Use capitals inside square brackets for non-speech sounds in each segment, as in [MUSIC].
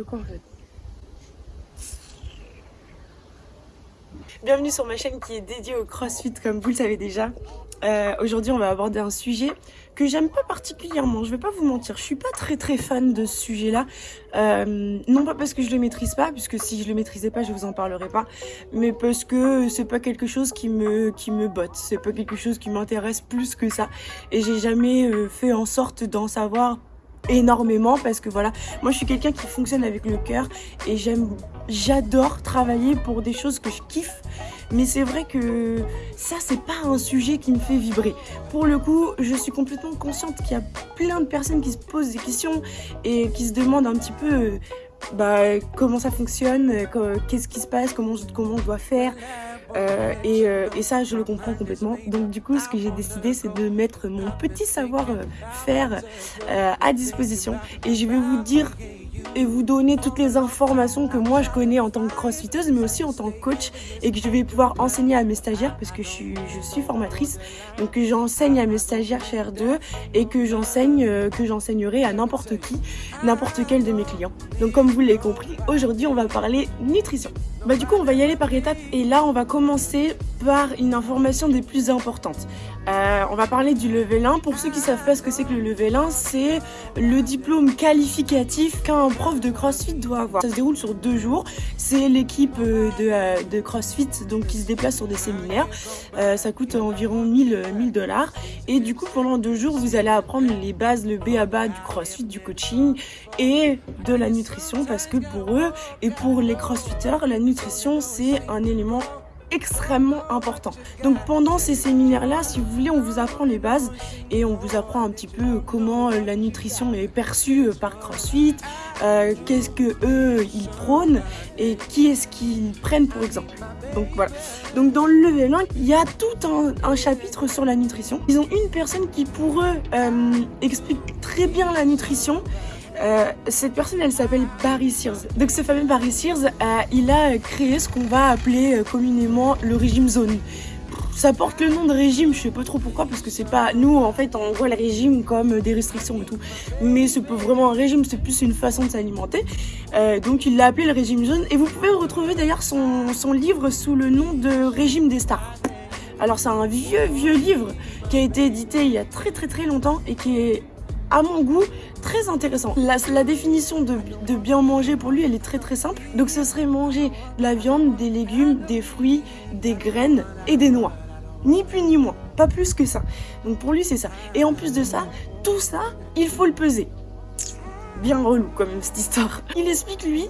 Quoi en fait? Bienvenue sur ma chaîne qui est dédiée au crossfit comme vous le savez déjà. Euh, Aujourd'hui on va aborder un sujet que j'aime pas particulièrement, je vais pas vous mentir, je suis pas très très fan de ce sujet là, euh, non pas parce que je le maîtrise pas, puisque si je le maîtrisais pas je vous en parlerai pas, mais parce que c'est pas quelque chose qui me, qui me botte, c'est pas quelque chose qui m'intéresse plus que ça, et j'ai jamais euh, fait en sorte d'en savoir énormément parce que voilà moi je suis quelqu'un qui fonctionne avec le cœur et j'aime j'adore travailler pour des choses que je kiffe. Mais c'est vrai que ça c'est pas un sujet qui me fait vibrer. Pour le coup je suis complètement consciente qu'il y a plein de personnes qui se posent des questions et qui se demandent un petit peu bah, comment ça fonctionne qu'est-ce qui se passe comment, comment on doit faire euh, et, euh, et, ça, je le comprends complètement. Donc du coup, ce que j'ai décidé, c'est de mettre mon petit savoir-faire euh, à disposition. Et je vais vous dire et vous donner toutes les informations que moi je connais en tant que crossfiteuse mais aussi en tant que coach et que je vais pouvoir enseigner à mes stagiaires parce que je suis, je suis formatrice donc que j'enseigne à mes stagiaires chez R2 et que j'enseigne que j'enseignerai à n'importe qui n'importe quel de mes clients donc comme vous l'avez compris aujourd'hui on va parler nutrition bah du coup on va y aller par étapes et là on va commencer par une information des plus importantes. Euh, on va parler du level 1. Pour ceux qui savent pas ce que c'est que le level 1, c'est le diplôme qualificatif qu'un prof de CrossFit doit avoir. Ça se déroule sur deux jours. C'est l'équipe euh, de, euh, de, CrossFit donc qui se déplace sur des séminaires. Euh, ça coûte environ 1000 dollars. Et du coup pendant deux jours vous allez apprendre les bases, le B à bas du CrossFit, du coaching et de la nutrition parce que pour eux et pour les CrossFitters, la nutrition c'est un élément extrêmement important. Donc pendant ces séminaires-là, si vous voulez, on vous apprend les bases et on vous apprend un petit peu comment euh, la nutrition est perçue euh, par CrossFit, euh, qu'est-ce que eux ils prônent et qui est-ce qu'ils prennent pour exemple. Donc voilà. Donc dans le level 1, il y a tout un, chapitre sur la nutrition. Ils ont une personne qui pour eux explique très bien la nutrition euh, cette personne, elle s'appelle Barry Sears. Donc ce fameux Barry Sears, euh, il a créé ce qu'on va appeler euh, communément le régime zone. Ça porte le nom de régime, je sais pas trop pourquoi, parce que c'est pas... Nous, en fait, on voit le régime comme des restrictions et tout. Mais c'est pas vraiment un régime, c'est plus une façon de s'alimenter. donc il l'a appelé le régime zone. Et vous pouvez retrouver d'ailleurs son, son livre sous le nom de Régime des stars. Alors c'est un vieux, vieux livre qui a été édité il y a très très très longtemps et qui est à mon goût, très intéressant. La, définition de, de, bien manger pour lui, elle est très très simple. Donc ce serait manger de la viande, des légumes, des fruits, des graines et des noix. Ni plus ni moins, pas plus que ça. Donc pour lui, c'est ça. Et en plus de ça, tout ça, il faut le peser. Bien relou comme cette histoire. Il explique lui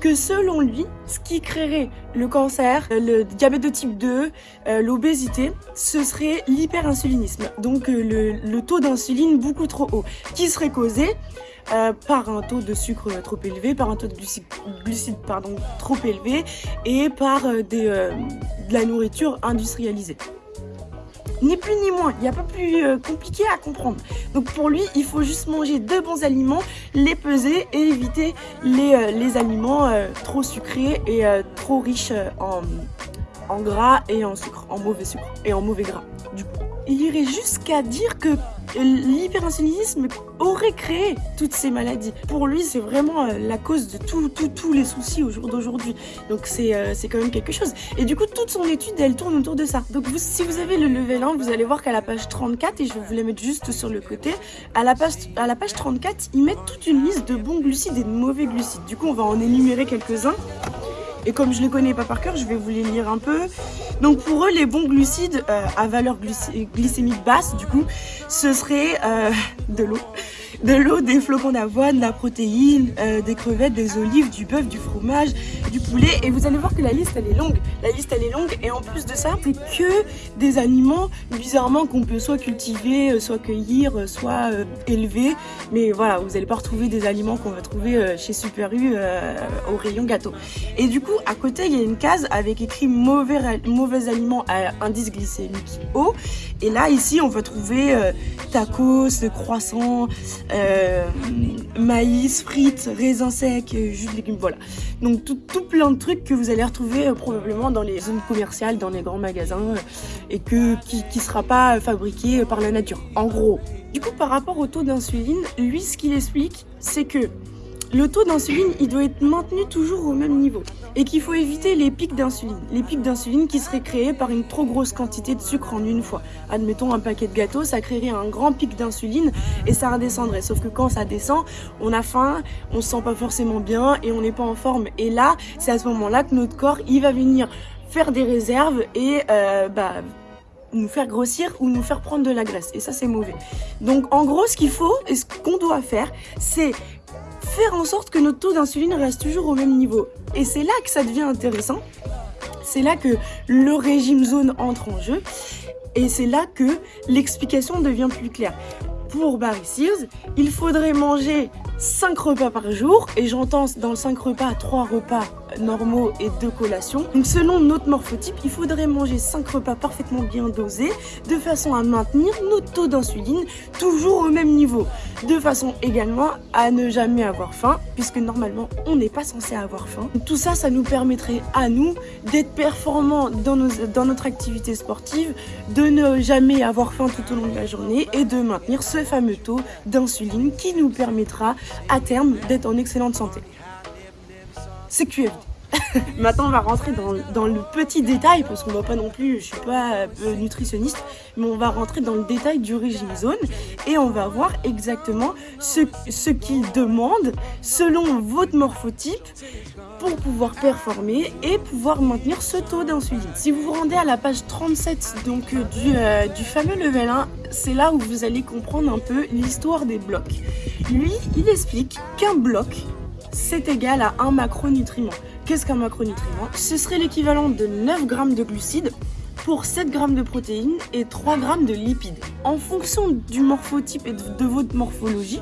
que selon lui, ce qui créerait le cancer, euh, le diabète de type 2, euh, l'obésité, ce serait l'hyperinsulinisme. Donc euh, le, taux d'insuline beaucoup trop haut, qui serait causé par un taux de sucre trop élevé, par un taux de glucides, trop élevé et par de la nourriture industrialisée. Ni plus ni moins, il n'y a pas plus euh, compliqué à comprendre. Donc pour lui, il faut juste manger de bons aliments, les peser et éviter les, euh, aliments euh, trop sucrés et trop riches en, en gras et en sucre, en mauvais sucre et en mauvais gras. Du coup, il irait jusqu'à dire que l'hyperinsulinisme aurait créé toutes ces maladies. Pour lui, c'est vraiment euh, la cause de tous les soucis au jour d'aujourd'hui. Donc euh, c'est quand même quelque chose. Et du coup, toute son étude, elle tourne autour de ça. Donc si vous avez le level 1, vous allez voir qu'à la page 34, et je vais vous mettre juste sur le côté, à la page, à la page 34, ils mettent toute une liste de bons glucides et de mauvais glucides. Du coup, on va en énumérer quelques-uns. Et comme je les connais pas par cœur, je vais vous les lire un peu. Donc pour eux, les bons glucides euh, à valeur glycémique basse, du coup, ce serait euh, de l'eau de l'eau, des flocons d'avoine, de la protéine, euh, des crevettes, des olives, du bœuf, du fromage, du poulet. Et vous allez voir que la liste, elle est longue. La liste, elle est longue. Et en plus de ça, c'est que des aliments, bizarrement, qu'on peut soit cultiver, soit cueillir, soit élever. Mais voilà, vous n'allez pas retrouver des aliments qu'on va trouver chez Super U au rayon gâteau. Et du coup, à côté, il y a une case avec écrit mauvais, aliments à indice glycémique haut. Et là, ici, on va trouver tacos, croissants, euh, maïs, frites, raisins secs, euh, jus de légumes, voilà. Donc tout, plein de trucs que vous allez retrouver euh, probablement dans les zones commerciales, dans les grands magasins, et que, qui ne sera pas fabriqué par la nature, en gros. Du coup, par rapport au taux d'insuline, lui, ce qu'il explique, c'est que le taux d'insuline, il doit être maintenu toujours au même niveau. Et qu'il faut éviter les pics d'insuline. Les pics d'insuline qui seraient créés par une trop grosse quantité de sucre en une fois. Admettons un paquet de gâteaux, ça créerait un grand pic d'insuline et ça redescendrait. Sauf que quand ça descend, on a faim, on se sent pas forcément bien et on n'est pas en forme. Et là, c'est à ce moment-là que notre corps, il va venir faire des réserves et euh, bah, nous faire grossir ou nous faire prendre de la graisse. Et ça, c'est mauvais. Donc, en gros, ce qu'il faut et ce qu'on doit faire, c'est faire en sorte que notre taux d'insuline reste toujours au même niveau. Et c'est là que ça devient intéressant. C'est là que le régime zone entre en jeu. Et c'est là que l'explication devient plus claire. Pour Barry Sears, il faudrait manger 5 repas par jour. Et j'entends dans le 5 repas, 3 repas normaux et deux collations. Donc selon notre morphotype, il faudrait manger 5 repas parfaitement bien dosés de façon à maintenir notre taux d'insuline toujours au même niveau. De façon également à ne jamais avoir faim puisque normalement on n'est pas censé avoir faim. Tout ça, ça nous permettrait à nous d'être performants dans, nos, dans notre activité sportive, de ne jamais avoir faim tout au long de la journée et de maintenir ce fameux taux d'insuline qui nous permettra à terme d'être en excellente santé c'est QFD. [LAUGHS] Maintenant, on va rentrer dans, le petit détail, parce qu'on va pas non plus, je suis pas euh, nutritionniste, mais on va rentrer dans le détail du régime zone et on va voir exactement ce, ce qu'il demande selon votre morphotype pour pouvoir performer et pouvoir maintenir ce taux d'insuline. Si vous vous rendez à la page 37 donc, euh, du, euh, du fameux level 1, c'est là où vous allez comprendre un peu l'histoire des blocs. Lui, il explique qu'un bloc, c'est égal à un macronutriment. Qu'est-ce qu'un macronutriment Ce serait l'équivalent de 9 grammes de glucides pour 7 grammes de protéines et 3 grammes de lipides. En fonction du morphotype et de votre morphologie,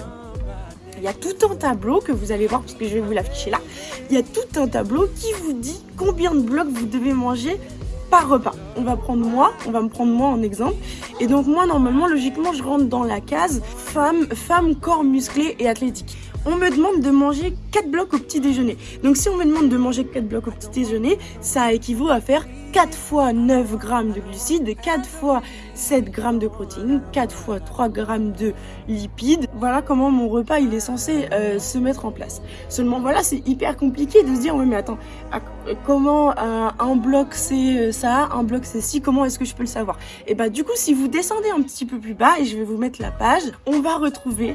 il y a tout un tableau que vous allez voir, puisque je vais vous l'afficher là. Il y a tout un tableau qui vous dit combien de blocs vous devez manger par repas. On va prendre moi, on va me prendre moi en exemple. Et donc moi, normalement, logiquement, je rentre dans la case femme, femme corps musclé et athlétique on me demande de manger 4 blocs au petit déjeuner. Donc si on me demande de manger 4 blocs au petit déjeuner, ça équivaut à faire 4 fois 9 grammes de glucides, 4 fois 7 grammes de protéines, 4 fois 3 grammes de lipides. Voilà comment mon repas il est censé euh, se mettre en place. Seulement voilà, c'est hyper compliqué de se dire, oui mais attends, comment euh, un bloc c'est euh, ça, un bloc c'est ci, comment est-ce que je peux le savoir? Et bah du coup, si vous descendez un petit peu plus bas, et je vais vous mettre la page, on va retrouver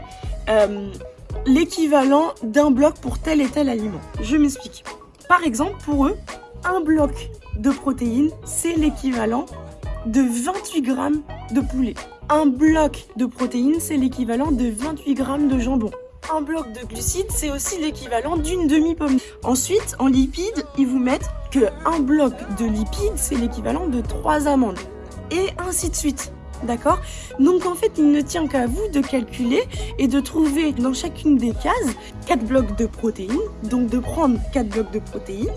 l'équivalent d'un bloc pour tel et tel aliment. Je m'explique. Par exemple, pour eux, un bloc de protéines, c'est l'équivalent de 28 grammes de poulet. Un bloc de protéines, c'est l'équivalent de 28 grammes de jambon. Un bloc de glucides, c'est aussi l'équivalent d'une demi-pomme. Ensuite, en lipides, ils vous mettent que un bloc de lipides, c'est l'équivalent de 3 amandes. Et ainsi de suite. D'accord? Donc en fait, il ne tient qu'à vous de calculer et de trouver dans chacune des cases 4 blocs de protéines. Donc de prendre 4 blocs de protéines.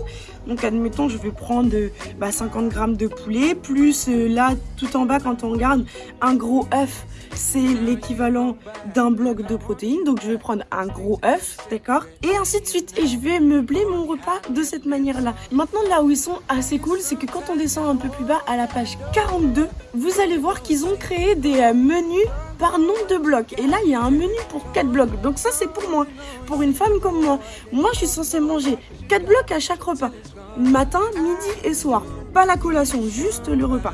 Donc admettons, je vais prendre bah, 50 grammes de poulet, plus euh, là, tout en bas, quand on regarde, un gros œuf, c'est l'équivalent d'un bloc de protéines. Donc je vais prendre un gros œuf, d'accord Et ainsi de suite. Et je vais meubler mon repas de cette manière-là. Maintenant, là où ils sont assez cool, c'est que quand on descend un peu plus bas, à la page 42, vous allez voir qu'ils ont créé des euh, menus par nombre de blocs. Et là, il y a un menu pour 4 blocs. Donc ça, c'est pour moi. Pour une femme comme moi. Moi, je suis censée manger 4 blocs à chaque repas. Matin, midi et soir. Pas la collation, juste le repas.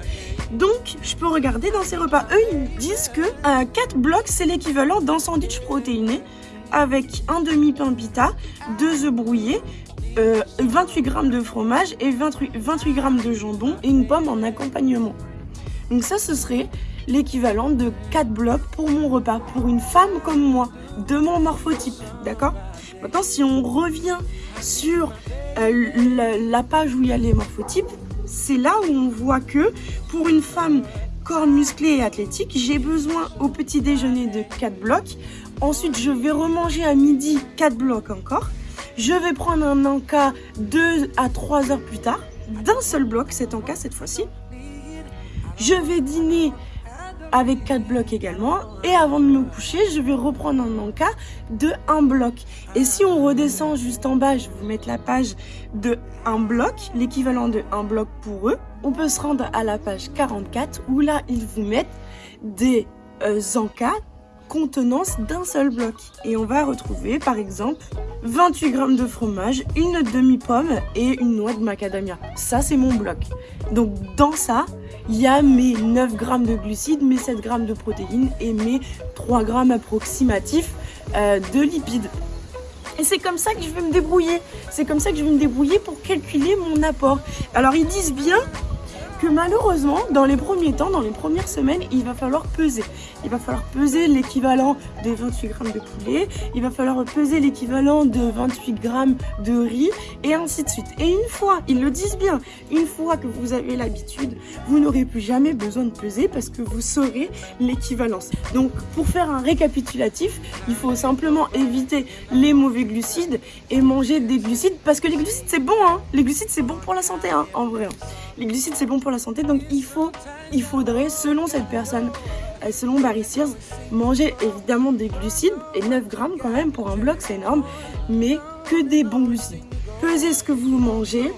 Donc, je peux regarder dans ces repas. Eux, ils disent que 4 euh, blocs, c'est l'équivalent d'un sandwich protéiné avec un demi-pain pita, 2 œufs brouillés, 28 euh, grammes de fromage et 28, 28 grammes de jambon et une pomme en accompagnement. Donc ça, ce serait l'équivalent de 4 blocs pour mon repas, pour une femme comme moi, de mon morphotype, d'accord? Maintenant, si on revient sur euh, la, page où il y a les morphotypes, c'est là où on voit que pour une femme corps musclé et athlétique, j'ai besoin au petit déjeuner de 4 blocs. Ensuite, je vais remanger à midi 4 blocs encore. Je vais prendre un encas 2 à 3 heures plus tard, d'un seul bloc, cet encas cette fois-ci. Je vais dîner avec 4 blocs également. Et avant de me coucher, je vais reprendre un encas de 1 bloc. Et si on redescend juste en bas, je vais vous mettre la page de 1 bloc, l'équivalent de 1 bloc pour eux. On peut se rendre à la page 44 où là, ils vous mettent des euh, encas contenance d'un seul bloc. Et on va retrouver par exemple 28 grammes de fromage, une demi-pomme et une noix de macadamia. Ça, c'est mon bloc. Donc dans ça, il y a mes 9 grammes de glucides, mes 7 grammes de protéines et mes 3 grammes approximatifs euh, de lipides. Et c'est comme ça que je vais me débrouiller. C'est comme ça que je vais me débrouiller pour calculer mon apport. Alors ils disent bien malheureusement, dans les premiers temps, dans les premières semaines, il va falloir peser. Il va falloir peser l'équivalent de 28 grammes de poulet, il va falloir peser l'équivalent de 28 grammes de riz, et ainsi de suite. Et une fois, ils le disent bien, une fois que vous avez l'habitude, vous n'aurez plus jamais besoin de peser parce que vous saurez l'équivalence. Donc, pour faire un récapitulatif, il faut simplement éviter les mauvais glucides et manger des glucides parce que les glucides, c'est bon, hein Les glucides, c'est bon pour la santé, hein, en vrai. Hein. Les glucides, c'est bon pour la santé, donc il, faut, il faudrait, selon cette personne, euh, selon Barry Sears, manger évidemment des glucides, et 9 grammes quand même pour un bloc, c'est énorme, mais que des bons glucides. Pesez ce que vous mangez,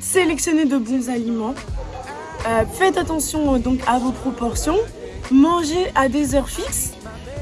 sélectionnez de bons aliments, euh, faites attention donc à vos proportions, mangez à des heures fixes,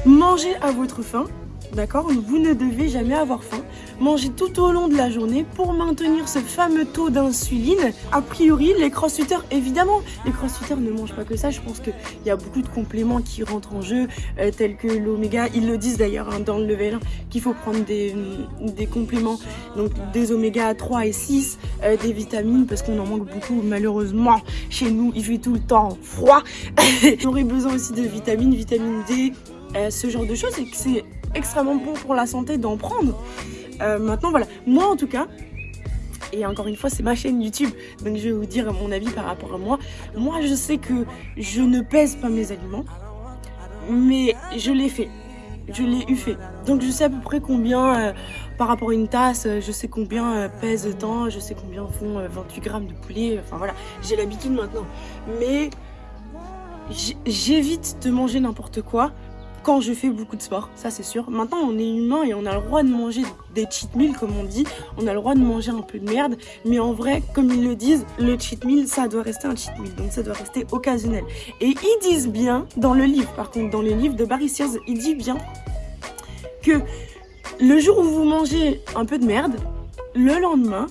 mangez à votre faim, D'accord? Vous ne devez jamais avoir faim. Mangez tout au long de la journée pour maintenir ce fameux taux d'insuline. A priori, les crossfitters, évidemment, les crossfitters ne mangent pas que ça. Je pense qu'il y a beaucoup de compléments qui rentrent en jeu, euh, tels que l'oméga. Ils le disent d'ailleurs hein, dans le level 1 qu'il faut prendre des, des, compléments, donc des oméga 3 et 6, euh, des vitamines, parce qu'on en manque beaucoup malheureusement. Chez nous, il fait tout le temps froid. [LAUGHS] On besoin aussi de vitamines, vitamine D, euh, ce genre de choses et que c'est extrêmement bon pour la santé d'en prendre. Euh, maintenant, voilà, moi en tout cas, et encore une fois, c'est ma chaîne YouTube, donc je vais vous dire mon avis par rapport à moi. Moi, je sais que je ne pèse pas mes aliments, mais je l'ai fait. Je l'ai eu fait. Donc je sais à peu près combien, euh, par rapport à une tasse, euh, je sais combien pèse tant, je sais combien font 28 grammes de poulet. Enfin voilà, j'ai l'habitude maintenant. Mais j'évite de manger n'importe quoi quand je fais beaucoup de sport, ça c'est sûr. Maintenant, on est humain et on a le droit de manger des cheat meals, comme on dit. On a le droit de manger un peu de merde. Mais en vrai, comme ils le disent, le cheat meal, ça doit rester un cheat meal. Donc ça doit rester occasionnel. Et ils disent bien, dans le livre, par contre, dans le livre de Barry Sears, il dit bien que le jour où vous mangez un peu de merde, le lendemain,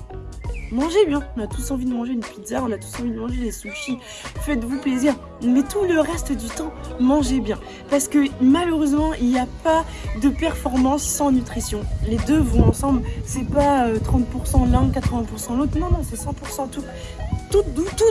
Mangez bien, on a tous envie de manger une pizza, on a tous envie de manger des sushis, faites-vous plaisir. Mais tout le reste du temps, mangez bien. Parce que malheureusement, il n'y a pas de performance sans nutrition. Les deux vont ensemble, c'est pas 30% euh, l'un, 80% l'autre, non, non, c'est 100% tout tout,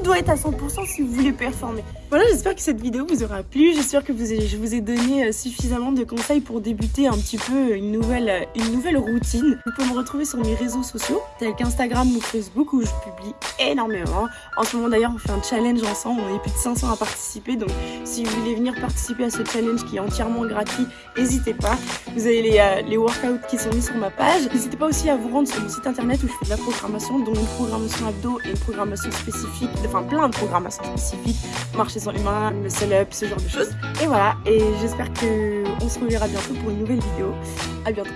doit être à 100% si vous voulez performer. Voilà, j'espère que cette vidéo vous aura plu. J'espère que je vous ai donné euh, suffisamment de conseils pour débuter un petit peu une nouvelle, euh, une nouvelle routine. Vous pouvez me retrouver sur mes réseaux sociaux, tels qu'Instagram ou Facebook, où je publie énormément. En ce moment d'ailleurs, on fait un challenge ensemble. On est plus de 500 à participer. Donc, si vous voulez venir participer à ce challenge qui est entièrement gratuit, n'hésitez pas. Vous avez les, euh, les workouts qui sont mis sur ma page. N'hésitez pas aussi à vous rendre sur mon site internet où je fais de la programmation, dont une programmation abdo et une programmation spécifique, enfin plein de programmations spécifiques, marcher sans humain, muscle up, ce genre de choses. Et voilà, et j'espère qu'on se reverra bientôt pour une nouvelle vidéo. À bientôt